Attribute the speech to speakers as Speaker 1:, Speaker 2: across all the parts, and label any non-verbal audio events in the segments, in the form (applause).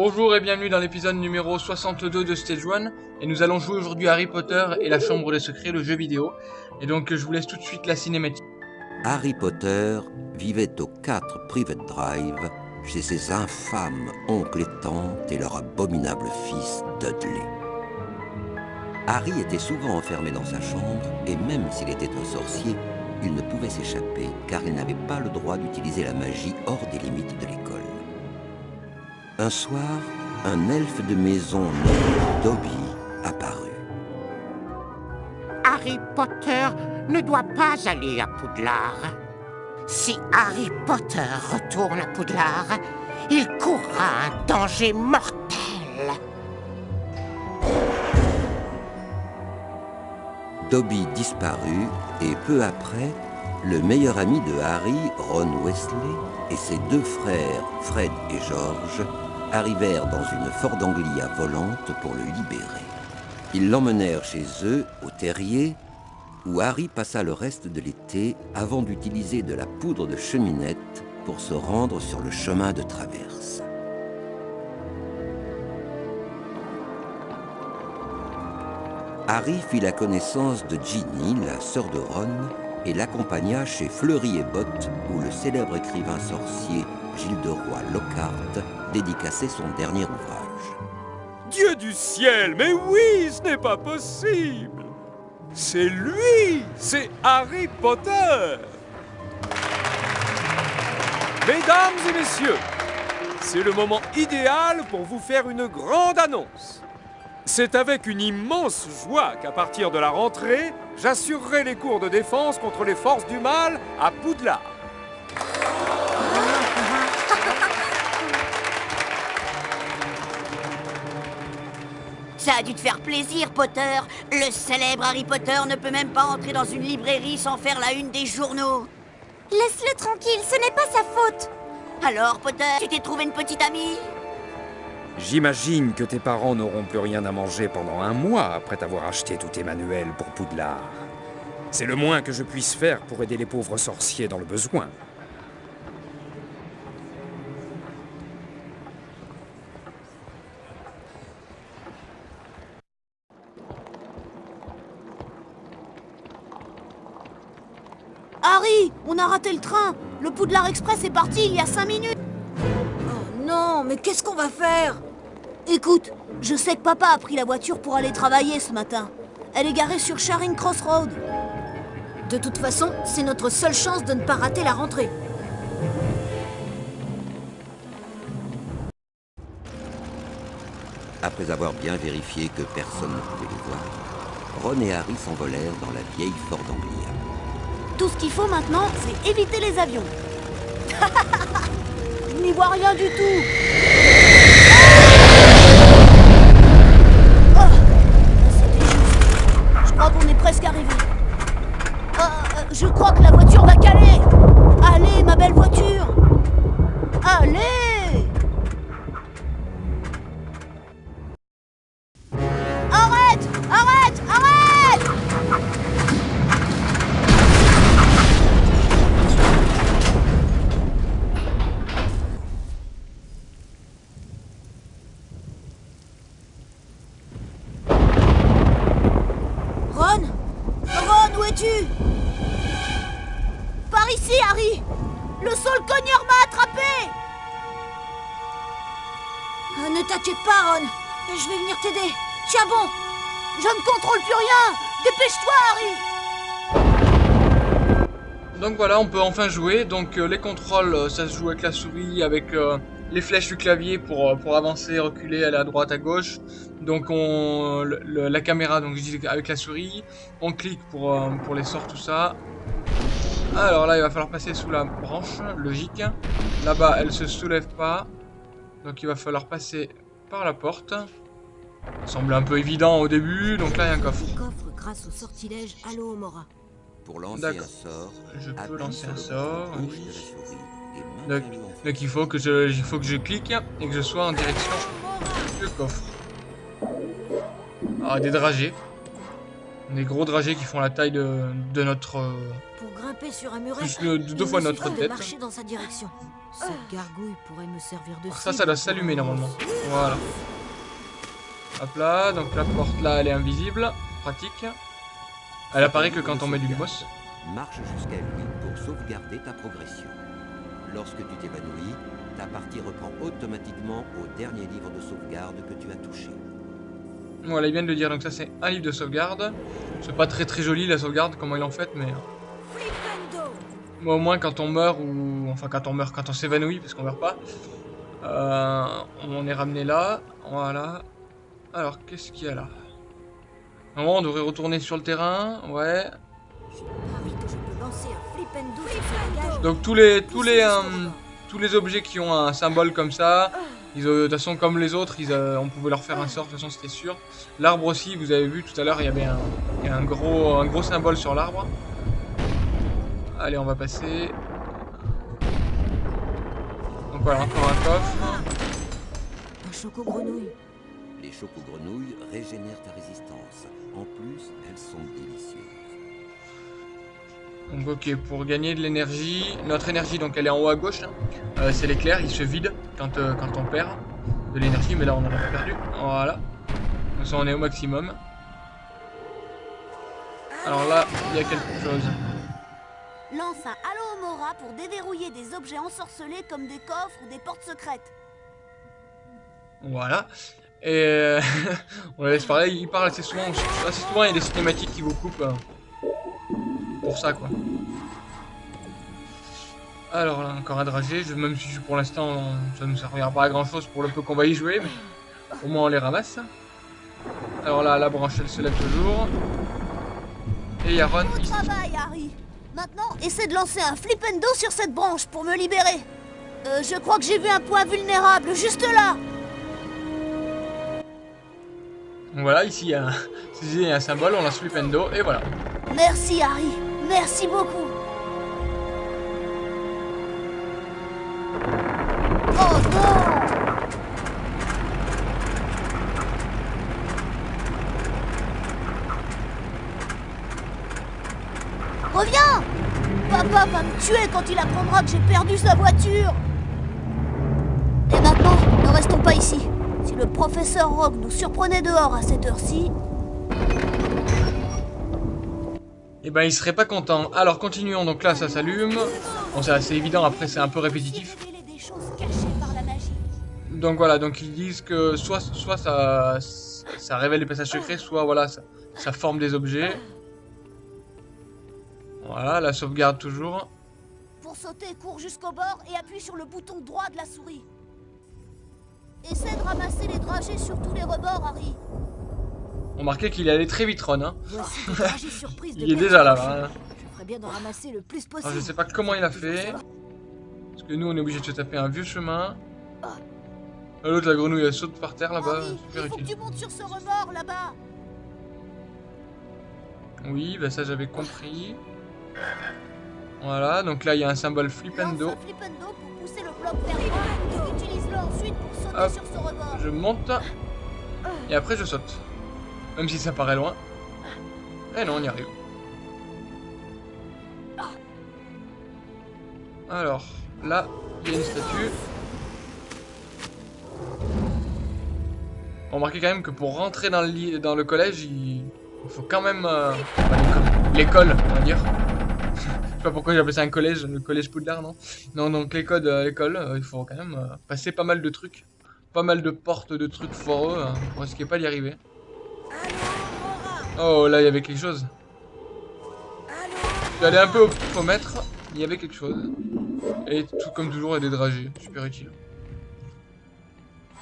Speaker 1: Bonjour et bienvenue dans l'épisode numéro 62 de Stage 1 et nous allons jouer aujourd'hui Harry Potter et la Chambre des Secrets, le jeu vidéo. Et donc je vous laisse tout de suite la cinématique.
Speaker 2: Harry Potter vivait au 4 Private Drive chez ses infâmes oncles et tantes et leur abominable fils Dudley. Harry était souvent enfermé dans sa chambre et même s'il était un sorcier, il ne pouvait s'échapper car il n'avait pas le droit d'utiliser la magie hors des limites de l'école. Un soir, un elfe de maison nommé Dobby apparut.
Speaker 3: Harry Potter ne doit pas aller à Poudlard. Si Harry Potter retourne à Poudlard, il courra un danger mortel.
Speaker 2: Dobby disparut et peu après, le meilleur ami de Harry, Ron Wesley, et ses deux frères, Fred et George, arrivèrent dans une Ford Anglia volante pour le libérer. Ils l'emmenèrent chez eux, au terrier, où Harry passa le reste de l'été avant d'utiliser de la poudre de cheminette pour se rendre sur le chemin de traverse. Harry fit la connaissance de Ginny, la sœur de Ron, et l'accompagna chez Fleury et Bott, où le célèbre écrivain sorcier Gilles de Roy Lockhart dédicaçait son dernier ouvrage.
Speaker 4: Dieu du ciel, mais oui, ce n'est pas possible C'est lui C'est Harry Potter Mesdames et messieurs, c'est le moment idéal pour vous faire une grande annonce. C'est avec une immense joie qu'à partir de la rentrée, j'assurerai les cours de défense contre les forces du mal à Poudlard.
Speaker 5: A dû te faire plaisir, Potter. Le célèbre Harry Potter ne peut même pas entrer dans une librairie sans faire la une des journaux.
Speaker 6: Laisse-le tranquille, ce n'est pas sa faute.
Speaker 5: Alors, Potter, tu t'es trouvé une petite amie?
Speaker 4: J'imagine que tes parents n'auront plus rien à manger pendant un mois après t'avoir acheté tous tes manuels pour Poudlard. C'est le moins que je puisse faire pour aider les pauvres sorciers dans le besoin.
Speaker 6: On a raté le train. Le Poudlard Express est parti il y a cinq minutes. Oh non, mais qu'est-ce qu'on va faire? Écoute, je sais que papa a pris la voiture pour aller travailler ce matin. Elle est garée sur Charing Cross Road. De toute façon, c'est notre seule chance de ne pas rater la rentrée.
Speaker 2: Après avoir bien vérifié que personne ne pouvait les voir, Ron et Harry s'envolèrent dans la vieille Ford Anglia.
Speaker 6: Tout ce qu'il faut maintenant, c'est éviter les avions. Je n'y vois rien du tout. Ici, Harry Le sol cogneur m'a attrapé Euh, Ne t'inquiète pas, Ron. Je vais venir t'aider. Tiens bon Je ne contrôle plus rien Dépêche-toi, Harry
Speaker 1: Donc voilà, on peut enfin jouer. Donc euh, les contrôles, euh, ça se joue avec la souris, avec euh, les flèches du clavier pour, pour avancer, reculer, aller à droite, à gauche. Donc on le- le- la caméra, donc je dis avec la souris. On clique pour, euh, pour les sorts, tout ça. Alors là, il va falloir passer sous la branche, logique. Là-bas, elle se soulève pas. Donc il va falloir passer par la porte. Ça semble un peu évident au début. Donc là, il y a un coffre.
Speaker 6: Coffre grâce au sortilège.
Speaker 2: Pour lancer un
Speaker 1: D'accord.
Speaker 2: sort,
Speaker 1: Je peux lancer un sort, oui. Donc, il faut que je, il faut que je clique et que je sois en direction du coffre. Ah, des dragées. Des gros dragées qui font la taille de, de notre... euh,
Speaker 6: Pour grimper sur un muret,
Speaker 1: Plus le- deux fois notre
Speaker 6: de
Speaker 1: tête.
Speaker 6: marcher dans sa direction. Cette gargouille pourrait me servir de
Speaker 1: Alors ça, ça doit s'allumer normalement. Voilà. Hop là, donc la porte là, elle est invisible. Pratique. Elle apparaît que quand on met du boss.
Speaker 2: Marche jusqu'à lui pour sauvegarder ta progression. Lorsque tu t'évanouis, ta partie reprend automatiquement au dernier livre de sauvegarde que tu as touché.
Speaker 1: Voilà, il vient de le dire, donc ça c'est un livre de sauvegarde. C'est pas très très joli la sauvegarde, comment ils l'ont faite, mais... Moi au moins quand on meurt, ou... Enfin quand on meurt, quand on s'évanouit, parce qu'on meurt pas, euh, on est ramené là, voilà. Alors, qu'est-ce qu'il y a là? Normalement, on devrait retourner sur le terrain, ouais. Donc tous les tous les euh, tous les objets qui ont un symbole comme ça, ils, de toute façon comme les autres, ils, euh, on pouvait leur faire un sort. De toute façon, c'était sûr. L'arbre aussi, vous avez vu tout à l'heure, il y avait un, il y a un gros un gros symbole sur l'arbre. Allez, on va passer. Donc voilà, encore un coffre.
Speaker 6: Un choco grenouille.
Speaker 2: Les choco-grenouilles régénèrent ta résistance. En plus, elles sont délicieuses.
Speaker 1: Donc ok, pour gagner de l'énergie, notre énergie donc elle est en haut à gauche. hein. Euh, c'est l'éclair, il se vide quand, euh, quand on perd de l'énergie, mais là on en a pas perdu. Voilà. Donc ça on est au maximum. Alors là, il y a quelque chose.
Speaker 6: Lance un Halo Mora pour déverrouiller des objets ensorcelés comme des coffres ou des portes secrètes.
Speaker 1: Voilà. Et euh, (laughs) on la laisse parler, il parle assez souvent. Assez souvent, il y a des cinématiques qui vous coupent. euh, pour ça, quoi. Alors là, encore un dragé. Je, même si pour l'instant, ça ne nous servira pas à grand chose pour le peu qu'on va y jouer. Mais au moins, on les ramasse. Alors là, la branche, elle se lève toujours. Et il y a Ron
Speaker 6: Bon
Speaker 1: ici.
Speaker 6: travail, Harry. Maintenant, essaie de lancer un flipendo sur cette branche pour me libérer. Euh, je crois que j'ai vu un point vulnérable juste là.
Speaker 1: Voilà, ici, il y, a un, (laughs) ici, il y a un symbole, on lance Flipendo, et voilà.
Speaker 6: Merci, Harry. Merci beaucoup. Oh non Reviens Papa va me tuer quand il apprendra que j'ai perdu sa voiture Et maintenant, ne restons pas ici. Si le professeur Rogue nous surprenait dehors à cette heure-ci,
Speaker 1: Et ben il serait pas content. Alors continuons, donc là ça s'allume. Bon c'est assez évident, après c'est un peu répétitif. Donc voilà, donc ils disent que soit, soit ça, ça révèle des passages secrets, soit voilà, ça, ça forme des objets. Voilà, la sauvegarde toujours.
Speaker 6: Pour sauter, cours jusqu'au bord et appuie sur le bouton droit de la souris. Essaie de ramasser les dragées sur tous les rebords, Harry.
Speaker 1: Remarquez qu'il est allé très vite Ron. Hein. (laughs) Il est déjà là. Hein. Alors, je sais pas comment il a fait. Parce que nous on est obligé de se taper un vieux chemin. Ah, L'autre la grenouille elle saute par terre là-bas,
Speaker 6: Harry,
Speaker 1: super
Speaker 6: il faut que
Speaker 1: utile.
Speaker 6: tu montes sur ce rebord là-bas.
Speaker 1: Oui, bah ça j'avais compris. Voilà, donc là il y a un symbole Hop.
Speaker 6: rebord.
Speaker 1: Je monte et après je saute. Même si ça paraît loin. Eh non, on y arrive. Alors, là, il y a une statue. Remarquez quand même que pour rentrer dans le, collège, il, faut quand même... euh, l'école, on va dire. (laughs) Je sais pas pourquoi j'appelle ça un collège, le collège Poudlard, non? Non, donc l'école, euh, l'école, euh, il faut quand même passer pas mal de trucs. Pas mal de portes, de trucs foreux, hein, pour risquer pas d'y arriver. Oh, là, il y avait quelque chose. Je suis allé un peu au pifomètre, il y avait quelque chose. Et tout comme toujours, a des dragées, super utile.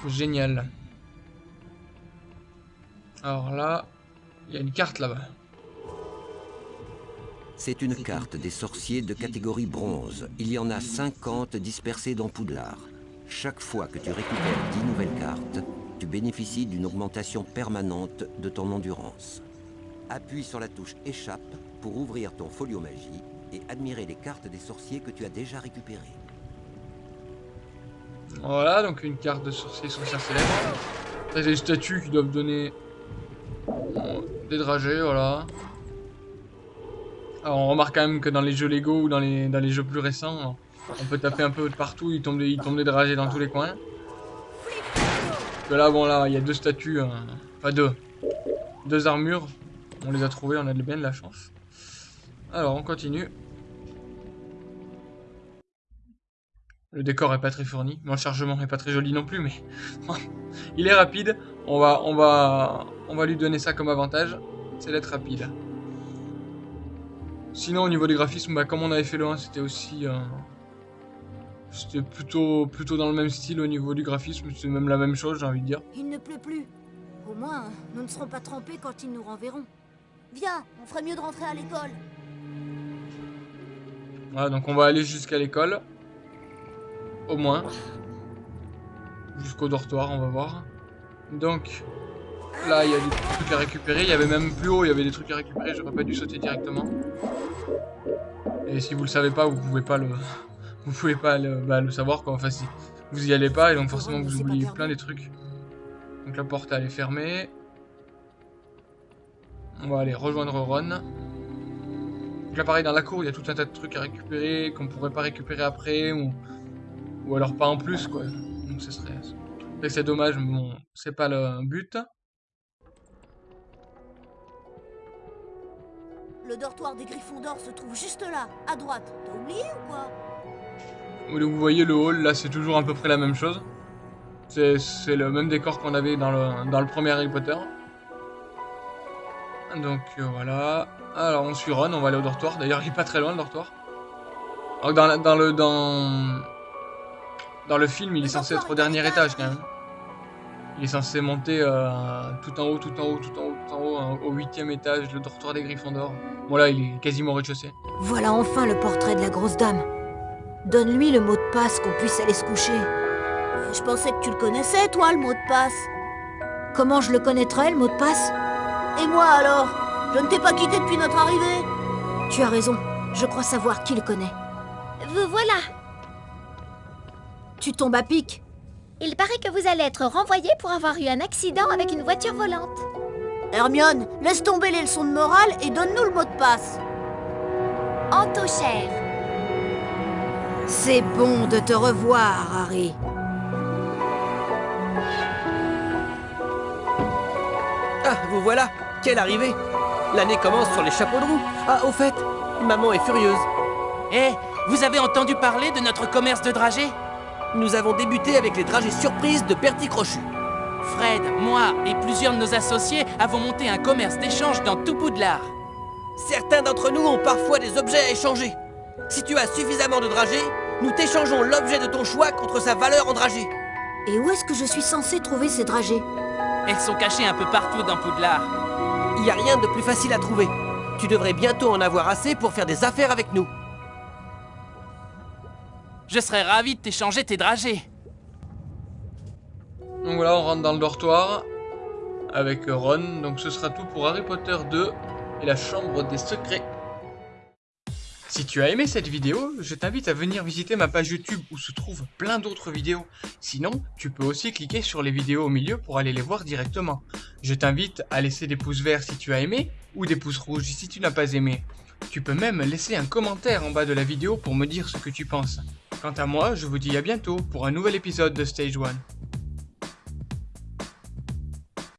Speaker 1: Génial. Alors là, il y a une carte là-bas.
Speaker 2: C'est une carte des sorciers de catégorie bronze. Il y en a 50 dispersés dans Poudlard. Chaque fois que tu récupères 10 nouvelles cartes, tu bénéficies d'une augmentation permanente de ton endurance. Appuie sur la touche Échappe pour ouvrir ton folio magie et admirer les cartes des sorciers que tu as déjà récupérées.
Speaker 1: Voilà, donc une carte de sorcier sorcière célèbre. C'est des statues qui doivent donner des dragées, voilà. Alors on remarque quand même que dans les jeux Lego ou dans les, jeux plus récents, on peut taper un peu de partout, il tombe des, il tombe des dragées dans tous les coins. Là, bon là, il y a deux statues, hein. enfin deux, deux armures. On les a trouvées, on a bien de la chance. Alors on continue. Le décor est pas très fourni, mon chargement est pas très joli non plus, mais (laughs) il est rapide. On va, lui donner ça comme avantage, c'est d'être rapide. Sinon au niveau des graphismes, bah, comme on avait fait le 1, c'était aussi, euh, c'était plutôt, plutôt dans le même style au niveau du graphisme, c'est même la même chose, j'ai envie de dire.
Speaker 6: Il ne pleut plus. Au moins, nous ne serons pas trempés quand ils nous renverront. Viens, on ferait mieux de rentrer à l'école.
Speaker 1: Voilà, donc on va aller jusqu'à l'école. Au moins. Jusqu'au dortoir, on va voir. Donc, là, il y a des trucs à récupérer. Il y avait même plus haut, il y avait des trucs à récupérer. J'aurais pas dû sauter directement. Et si vous le savez pas, vous pouvez pas le... (laughs) Vous pouvez pas le, bah, le savoir, quoi. Enfin, si vous y allez pas, et donc forcément vous oubliez plein des trucs. Donc la porte, elle est fermée. On va aller rejoindre Ron. Donc là, pareil, dans la cour, il y a tout un tas de trucs à récupérer qu'on pourrait pas récupérer après, ou... Ou alors pas en plus, quoi. Donc ce serait... C'est dommage, mais bon, c'est pas le but.
Speaker 6: Le dortoir des Griffons d'Or se trouve juste là, à droite. T'as oublié ou quoi?
Speaker 1: Vous voyez le hall, là c'est toujours à peu près la même chose. C'est le même décor qu'on avait dans le, dans le premier Harry Potter. Donc euh, voilà. Alors on suit Ron, on va aller au dortoir. D'ailleurs il est pas très loin le dortoir. Alors dans, dans le dans le film il est censé être au dernier étage quand même. Il est censé monter euh, tout en haut, tout en haut, tout en haut, tout en haut, hein, au huitième étage, le dortoir des Griffons d'Or. Bon là il est quasiment au rez-de-chaussée.
Speaker 6: Voilà enfin le portrait de la grosse dame. Donne-lui le mot de passe qu'on puisse aller se coucher. Je pensais que tu le connaissais, toi, le mot de passe. Comment je le connaîtrais, le mot de passe? Et moi alors Je ne t'ai pas quitté depuis notre arrivée Tu as raison, je crois savoir qui le connaît.
Speaker 7: Vous voilà.
Speaker 6: Tu tombes à pic
Speaker 7: Il paraît que vous allez être renvoyé pour avoir eu un accident avec une voiture volante.
Speaker 6: Hermione, laisse tomber les leçons de morale et donne-nous le mot de passe.
Speaker 7: Entochère.
Speaker 6: C'est bon de te revoir, Harry.
Speaker 8: Ah, vous voilà Quelle arrivée L'année commence sur les chapeaux de roue. Ah, au fait, maman est furieuse.
Speaker 9: Eh, vous avez entendu parler de notre commerce de dragées
Speaker 8: Nous avons débuté avec les dragées surprises de Bertie Crochu.
Speaker 9: Fred, moi et plusieurs de nos associés avons monté un commerce d'échange dans tout Poudlard.
Speaker 8: Certains d'entre nous ont parfois des objets à échanger. Si tu as suffisamment de dragées, nous t'échangeons l'objet de ton choix contre sa valeur en dragées.
Speaker 6: Et où est-ce que je suis censée trouver ces dragées?
Speaker 9: Elles sont cachées un peu partout dans Poudlard.
Speaker 8: Il n'y a rien de plus facile à trouver. Tu devrais bientôt en avoir assez pour faire des affaires avec nous.
Speaker 9: Je serais ravi de t'échanger tes dragées.
Speaker 1: Donc voilà, on rentre dans le dortoir avec Ron. Donc ce sera tout pour Harry Potter 2 et la chambre des secrets. Si tu as aimé cette vidéo, je t'invite à venir visiter ma page YouTube où se trouvent plein d'autres vidéos. Sinon, tu peux aussi cliquer sur les vidéos au milieu pour aller les voir directement. Je t'invite à laisser des pouces verts si tu as aimé ou des pouces rouges si tu n'as pas aimé. Tu peux même laisser un commentaire en bas de la vidéo pour me dire ce que tu penses. Quant à moi, je vous dis à bientôt pour un nouvel épisode de Stage 1.